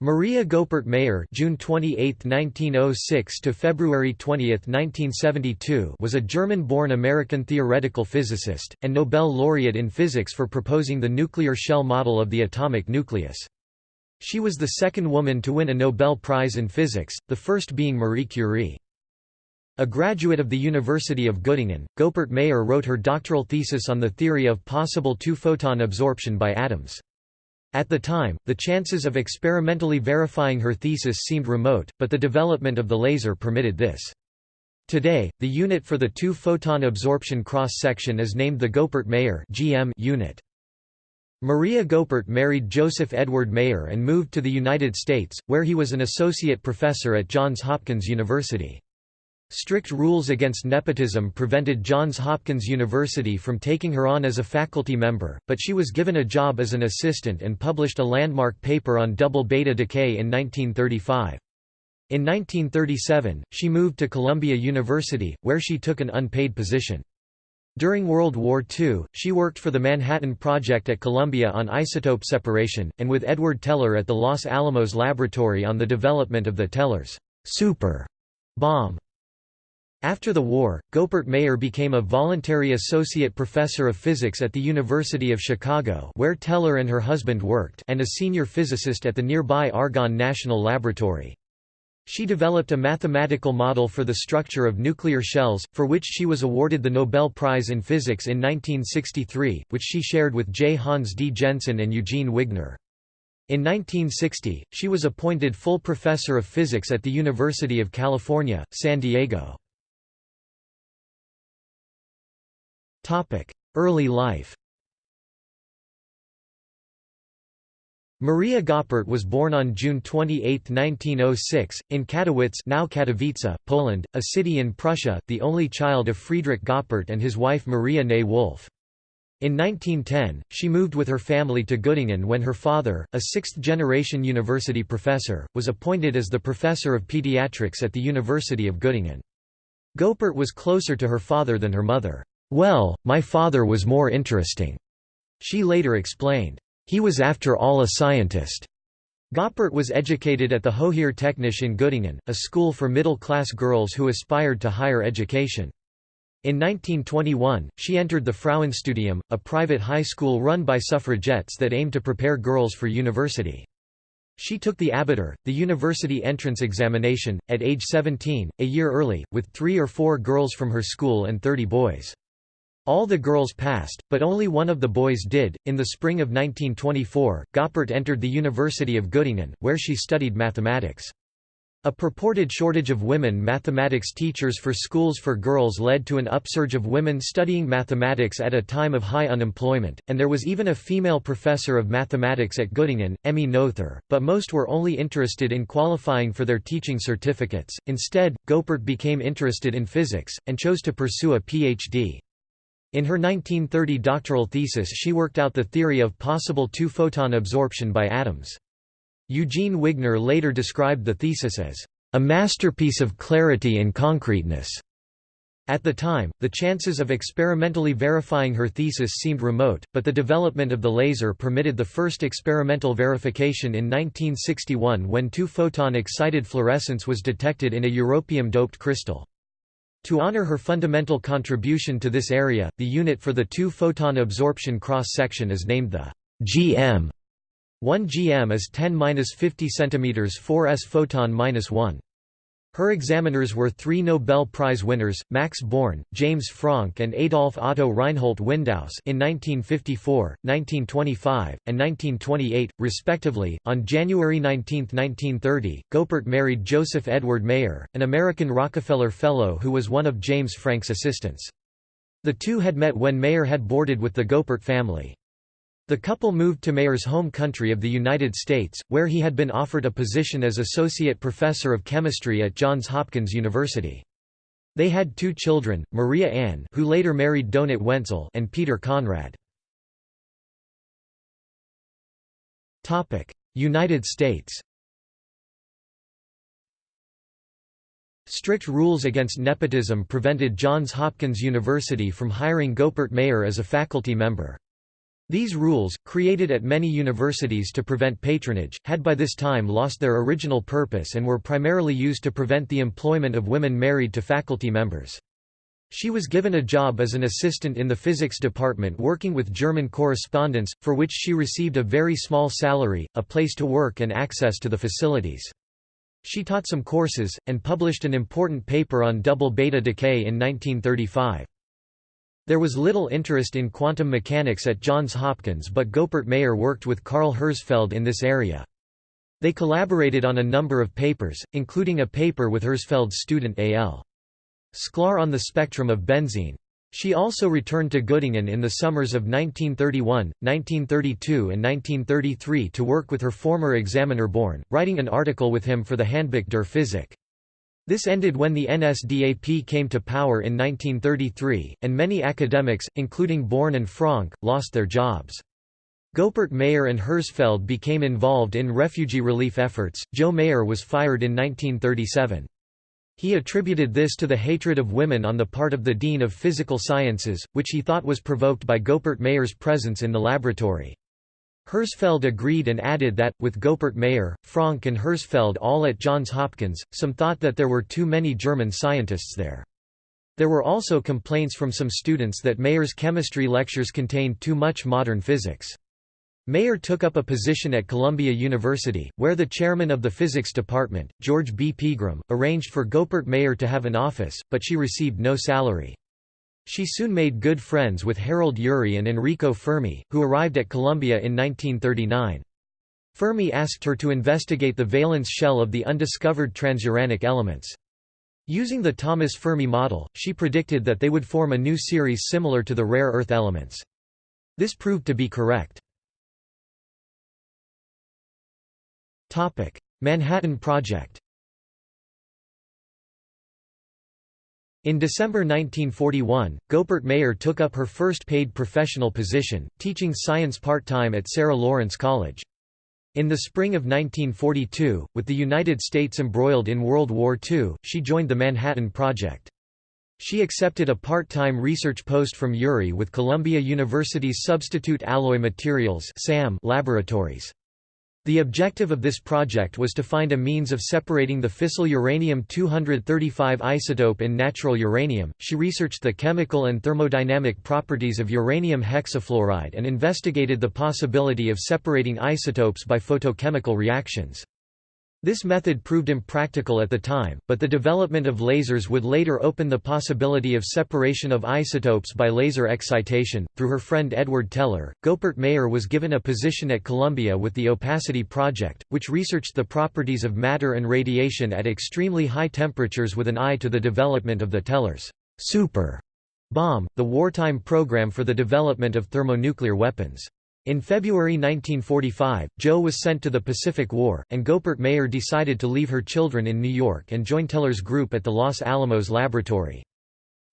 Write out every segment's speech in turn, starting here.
Maria Goeppert Mayer (June 28, 1906 to February 20, 1972) was a German-born American theoretical physicist and Nobel laureate in physics for proposing the nuclear shell model of the atomic nucleus. She was the second woman to win a Nobel Prize in physics, the first being Marie Curie. A graduate of the University of Göttingen, Goeppert Mayer wrote her doctoral thesis on the theory of possible two-photon absorption by atoms. At the time, the chances of experimentally verifying her thesis seemed remote, but the development of the laser permitted this. Today, the unit for the two-photon absorption cross-section is named the Goeppert-Mayer unit. Maria Goeppert married Joseph Edward Mayer and moved to the United States, where he was an associate professor at Johns Hopkins University. Strict rules against nepotism prevented Johns Hopkins University from taking her on as a faculty member, but she was given a job as an assistant and published a landmark paper on double beta decay in 1935. In 1937, she moved to Columbia University, where she took an unpaid position. During World War II, she worked for the Manhattan Project at Columbia on isotope separation, and with Edward Teller at the Los Alamos Laboratory on the development of the Teller's super bomb. After the war, Goeppert Mayer became a voluntary associate professor of physics at the University of Chicago where Teller and her husband worked and a senior physicist at the nearby Argonne National Laboratory. She developed a mathematical model for the structure of nuclear shells, for which she was awarded the Nobel Prize in Physics in 1963, which she shared with J. Hans D. Jensen and Eugene Wigner. In 1960, she was appointed full professor of physics at the University of California, San Diego. Early life Maria Goeppert was born on June 28, 1906, in Katowice now Katowice, Poland, a city in Prussia, the only child of Friedrich Goeppert and his wife Maria née Wolf. In 1910, she moved with her family to Göttingen when her father, a sixth-generation university professor, was appointed as the professor of pediatrics at the University of Göttingen. Goeppert was closer to her father than her mother. Well, my father was more interesting. She later explained. He was after all a scientist. Goeppert was educated at the Höhere Töchterschule in Göttingen, a school for middle-class girls who aspired to higher education. In 1921, she entered the Frauenstudium, a private high school run by suffragettes that aimed to prepare girls for university. She took the Abitur, the university entrance examination, at age 17, a year early, with three or four girls from her school and 30 boys. All the girls passed, but only one of the boys did. In the spring of 1924, Goeppert entered the University of Göttingen, where she studied mathematics. A purported shortage of women mathematics teachers for schools for girls led to an upsurge of women studying mathematics at a time of high unemployment, and there was even a female professor of mathematics at Göttingen, Emmy Noether, but most were only interested in qualifying for their teaching certificates. Instead, Goeppert became interested in physics, and chose to pursue a Ph.D. In her 1930 doctoral thesis she worked out the theory of possible two-photon absorption by atoms. Eugene Wigner later described the thesis as, "...a masterpiece of clarity and concreteness." At the time, the chances of experimentally verifying her thesis seemed remote, but the development of the laser permitted the first experimental verification in 1961 when two-photon excited fluorescence was detected in a europium-doped crystal. To honor her fundamental contribution to this area, the unit for the two-photon absorption cross-section is named the GM. 1 GM is 10-50 cm 4s photon-1. Her examiners were three Nobel Prize winners, Max Born, James Franck and Adolf Otto Reinhold Windaus in 1954, 1925, and 1928, respectively. On January 19, 1930, Goeppert married Joseph Edward Mayer, an American Rockefeller Fellow who was one of James Franck's assistants. The two had met when Mayer had boarded with the Goeppert family. The couple moved to Mayer's home country of the United States, where he had been offered a position as Associate Professor of Chemistry at Johns Hopkins University. They had two children, Maria Ann who later married Donat Wenzel and Peter Conrad. United States Strict rules against nepotism prevented Johns Hopkins University from hiring Goeppert Mayer as a faculty member. These rules, created at many universities to prevent patronage, had by this time lost their original purpose and were primarily used to prevent the employment of women married to faculty members. She was given a job as an assistant in the physics department working with German correspondents, for which she received a very small salary, a place to work and access to the facilities. She taught some courses, and published an important paper on double beta decay in 1935. There was little interest in quantum mechanics at Johns Hopkins but Goeppert Mayer worked with Karl Herzfeld in this area. They collaborated on a number of papers, including a paper with Herzfeld's student A.L. Sklar on the spectrum of benzene. She also returned to Göttingen in the summers of 1931, 1932 and 1933 to work with her former examiner Born, writing an article with him for the Handbuch der Physik. This ended when the NSDAP came to power in 1933, and many academics, including Born and Franck, lost their jobs. Goeppert Mayer and Herzfeld became involved in refugee relief efforts. Joe Mayer was fired in 1937. He attributed this to the hatred of women on the part of the Dean of Physical Sciences, which he thought was provoked by Goeppert Mayer's presence in the laboratory. Herzfeld agreed and added that, with Goeppert Mayer, Franck and Herzfeld all at Johns Hopkins, some thought that there were too many German scientists there. There were also complaints from some students that Mayer's chemistry lectures contained too much modern physics. Mayer took up a position at Columbia University, where the chairman of the physics department, George B. Pegram, arranged for Goeppert Mayer to have an office, but she received no salary. She soon made good friends with Harold Urey and Enrico Fermi, who arrived at Columbia in 1939. Fermi asked her to investigate the valence shell of the undiscovered transuranic elements. Using the Thomas Fermi model, she predicted that they would form a new series similar to the rare earth elements. This proved to be correct. Manhattan Project In December 1941, Goeppert Mayer took up her first paid professional position, teaching science part-time at Sarah Lawrence College. In the spring of 1942, with the United States embroiled in World War II, she joined the Manhattan Project. She accepted a part-time research post from Urey with Columbia University's Substitute Alloy Materials laboratories. The objective of this project was to find a means of separating the fissile uranium-235 isotope in natural uranium. She researched the chemical and thermodynamic properties of uranium hexafluoride and investigated the possibility of separating isotopes by photochemical reactions. This method proved impractical at the time, but the development of lasers would later open the possibility of separation of isotopes by laser excitation. Through her friend Edward Teller, Goeppert Mayer was given a position at Columbia with the Opacity Project, which researched the properties of matter and radiation at extremely high temperatures with an eye to the development of the Teller's super bomb, the wartime program for the development of thermonuclear weapons. In February 1945, Joe was sent to the Pacific War, and Goeppert Mayer decided to leave her children in New York and join Teller's group at the Los Alamos Laboratory.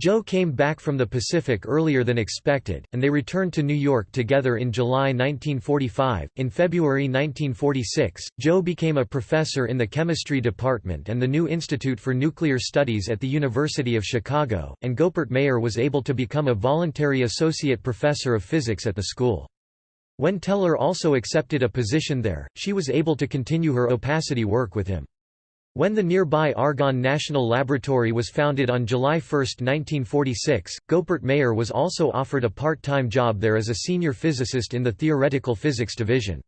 Joe came back from the Pacific earlier than expected, and they returned to New York together in July 1945. In February 1946, Joe became a professor in the chemistry department and the new Institute for Nuclear Studies at the University of Chicago, and Goeppert Mayer was able to become a voluntary associate professor of physics at the school. When Teller also accepted a position there, she was able to continue her opacity work with him. When the nearby Argonne National Laboratory was founded on July 1, 1946, Goeppert Mayer was also offered a part-time job there as a senior physicist in the Theoretical Physics Division.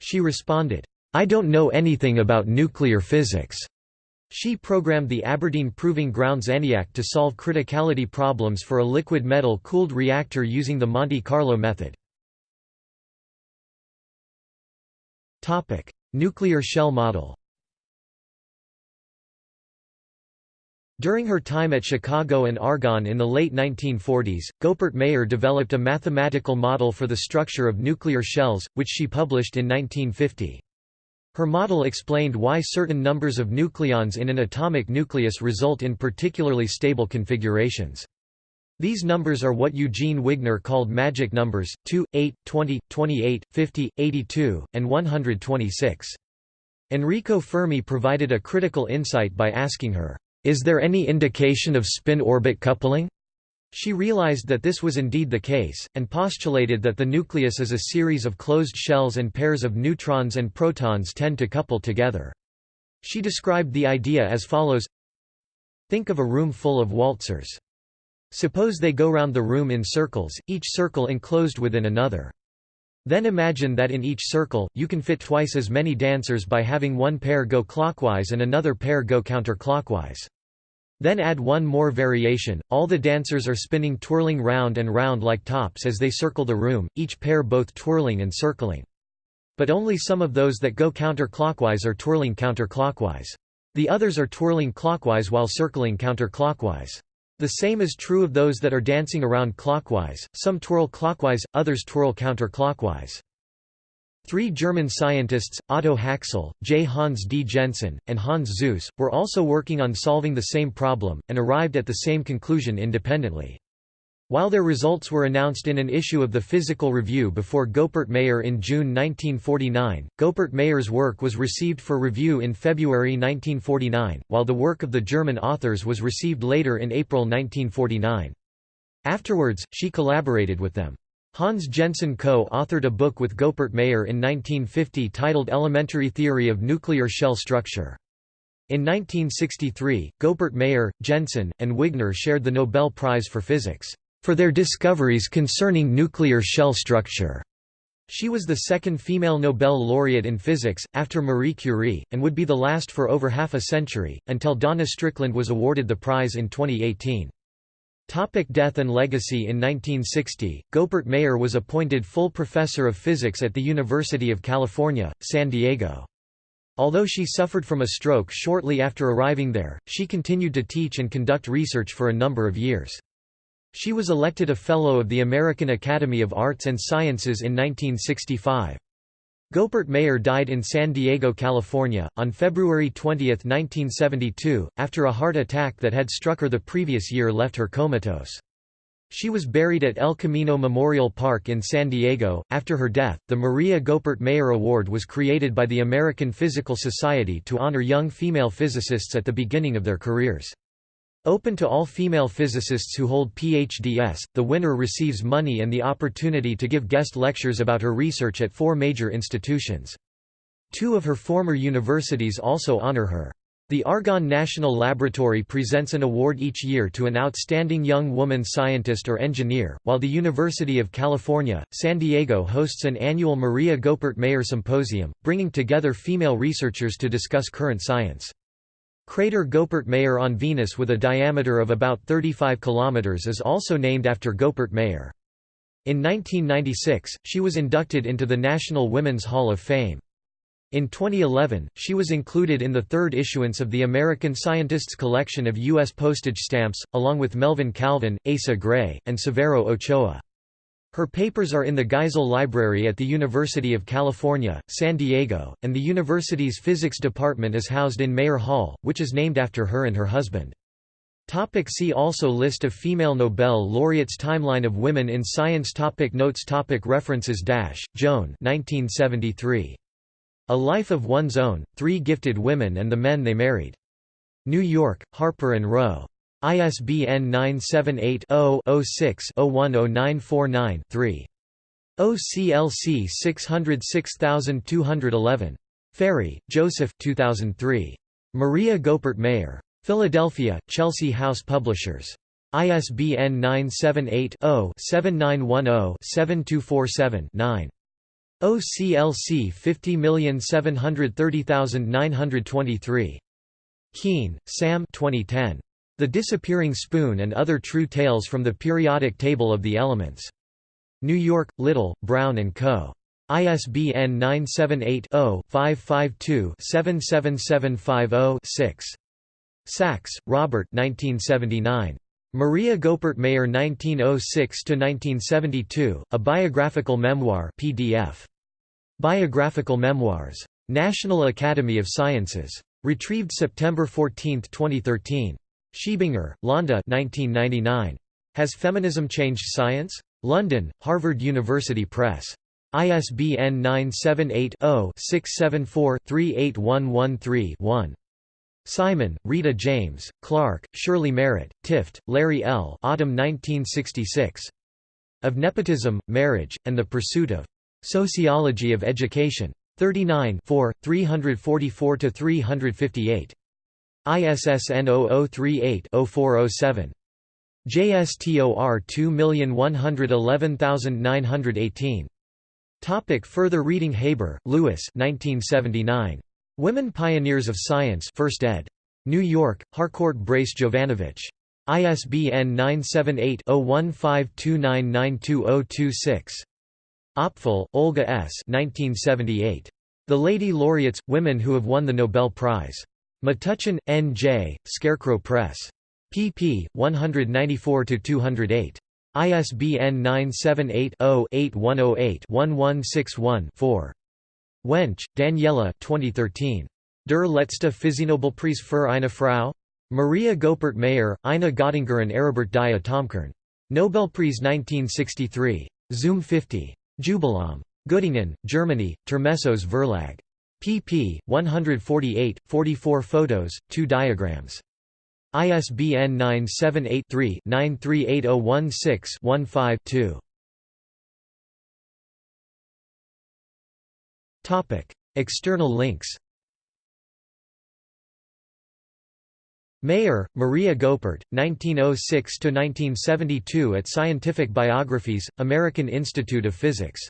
She responded, "'I don't know anything about nuclear physics." She programmed the Aberdeen Proving Grounds ENIAC to solve criticality problems for a liquid metal-cooled reactor using the Monte Carlo method. Nuclear shell model During her time at Chicago and Argonne in the late 1940s, Goeppert Mayer developed a mathematical model for the structure of nuclear shells, which she published in 1950. Her model explained why certain numbers of nucleons in an atomic nucleus result in particularly stable configurations. These numbers are what Eugene Wigner called magic numbers, 2, 8, 20, 28, 50, 82, and 126. Enrico Fermi provided a critical insight by asking her, "'Is there any indication of spin-orbit coupling?' She realized that this was indeed the case, and postulated that the nucleus is a series of closed shells and pairs of neutrons and protons tend to couple together. She described the idea as follows Think of a room full of waltzers. Suppose they go round the room in circles, each circle enclosed within another. Then imagine that in each circle, you can fit twice as many dancers by having one pair go clockwise and another pair go counterclockwise. Then add one more variation, all the dancers are spinning twirling round and round like tops as they circle the room, each pair both twirling and circling. But only some of those that go counterclockwise are twirling counterclockwise. The others are twirling clockwise while circling counterclockwise. The same is true of those that are dancing around clockwise, some twirl clockwise, others twirl counterclockwise. Three German scientists, Otto Haxel, J. Hans D. Jensen, and Hans Suess, were also working on solving the same problem, and arrived at the same conclusion independently. While their results were announced in an issue of the Physical Review before Goeppert Mayer in June 1949, Goeppert Mayer's work was received for review in February 1949, while the work of the German authors was received later in April 1949. Afterwards, she collaborated with them. Hans Jensen co-authored a book with Goeppert Mayer in 1950 titled Elementary Theory of Nuclear Shell Structure. In 1963, Goeppert Mayer, Jensen, and Wigner shared the Nobel Prize for Physics, for their discoveries concerning nuclear shell structure. She was the second female Nobel laureate in physics, after Marie Curie, and would be the last for over half a century, until Donna Strickland was awarded the prize in 2018. Topic death and legacy In 1960, Goeppert Mayer was appointed full professor of physics at the University of California, San Diego. Although she suffered from a stroke shortly after arriving there, she continued to teach and conduct research for a number of years. She was elected a Fellow of the American Academy of Arts and Sciences in 1965. Goeppert Mayer died in San Diego, California, on February 20, 1972, after a heart attack that had struck her the previous year left her comatose. She was buried at El Camino Memorial Park in San Diego. After her death, the Maria Goeppert Mayer Award was created by the American Physical Society to honor young female physicists at the beginning of their careers. Open to all female physicists who hold PhDs, the winner receives money and the opportunity to give guest lectures about her research at four major institutions. Two of her former universities also honor her. The Argonne National Laboratory presents an award each year to an outstanding young woman scientist or engineer, while the University of California, San Diego hosts an annual Maria Goeppert Mayer Symposium, bringing together female researchers to discuss current science. Crater Goeppert Mayer on Venus with a diameter of about 35 km is also named after Goeppert Mayer. In 1996, she was inducted into the National Women's Hall of Fame. In 2011, she was included in the third issuance of the American Scientists collection of U.S. postage stamps, along with Melvin Calvin, Asa Gray, and Severo Ochoa. Her papers are in the Geisel Library at the University of California, San Diego, and the university's physics department is housed in Mayer Hall, which is named after her and her husband. Topic see also List of female Nobel laureates Timeline of women in science topic Notes topic References Dash, Joan 1973. A Life of One's Own, Three Gifted Women and the Men They Married. New York, Harper & Row. ISBN 978-0-06-010949-3. OCLC 606211. Ferry, Joseph 2003. Maria Goeppert Mayer. Philadelphia, Chelsea House Publishers. ISBN 978-0-7910-7247-9. OCLC 50730923. Kean, Sam 2010. The Disappearing Spoon and Other True Tales from the Periodic Table of the Elements. New York, Little, Brown & Co. ISBN 978-0-552-77750-6. Sachs, Robert Maria Goeppert Mayer 1906–1972, A Biographical Memoir PDF. Biographical Memoirs. National Academy of Sciences. Retrieved September 14, 2013. Schiebinger, Londa 1999. Has Feminism Changed Science? London, Harvard University Press. ISBN 978 0 674 38113 1. Simon, Rita James, Clark, Shirley Merritt, Tift, Larry L. Autumn 1966. Of Nepotism, Marriage, and the Pursuit of Sociology of Education. 39 344–358. ISSN 0038-0407. JSTOR 2111918. Topic further reading Haber, Louis 1979. Women Pioneers of Science 1st ed. New York, Harcourt Brace Jovanovich. ISBN 978-0152992026. Opfel, Olga S. 1978. The Lady Laureates – Women Who Have Won the Nobel Prize. Metuchen, N. J., Scarecrow Press. pp. 194–208. ISBN 978 0 8108 1161 4. Wünsch, Daniela 2013. Der letzte Physiknobelpreis für eine Frau? Maria Goeppert Mayer, Ina Göttinger and Aribert die Atomkern. Nobelpreis 1963. Zoom 50. Jubiläum. Göttingen, Germany, Termessos Verlag. Pp. 148, 44 photos, 2 diagrams. ISBN 978 3 938016 15 2. External links Mayer, Maria Goeppert, 1906–1972 at Scientific Biographies, American Institute of Physics